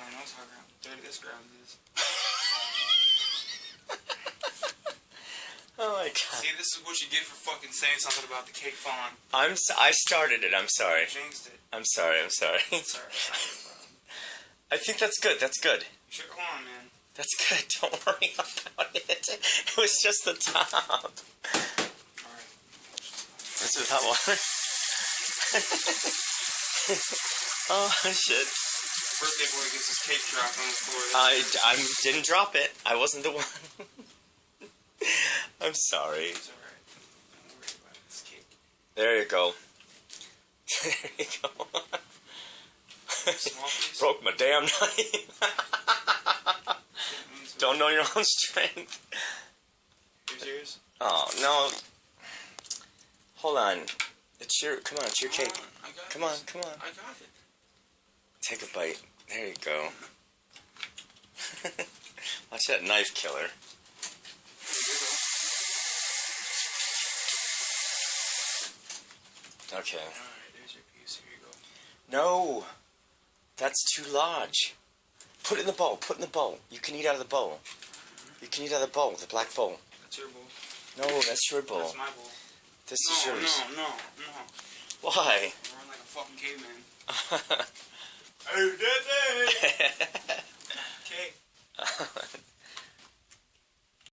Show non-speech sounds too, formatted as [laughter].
don't know how ground, dirty this ground is. [laughs] Oh my god. See, this is what you get for fucking saying something about the cake falling. I'm I started it. I'm sorry. Jinxed it. I'm sorry. I'm sorry. Sorry. it's [laughs] not. I think that's good. That's good. Sure, hold on, man. That's good. [laughs] Don't worry about it. It was just the top. Alright. This is hot water. oh shit! Birthday boy gets his cake dropped on the floor. I I didn't drop it. I wasn't the one. [laughs] I'm sorry. It's alright. Don't worry about it. It's cake. There you go. [laughs] There you go. Small. [laughs] Broke my damn knife. Don't know your own strength. Here's yours. Oh no. Hold on. It's your. Come on. It's your Hold cake. on, Come on. Come on. I got it. Take a bite. There you go. [laughs] Watch that knife killer. Here you go. Okay. Alright, there's your piece. Here you go. No. That's too large. Put it in the bowl. Put it in the bowl. You can eat out of the bowl. Mm-hmm. You can eat out of the bowl, the black bowl. That's your bowl. No, that's your bowl. That's my bowl. This no, is yours. no, no, no. Why? Run like a fucking caveman. [laughs] Daddy! [laughs] Okay. [laughs]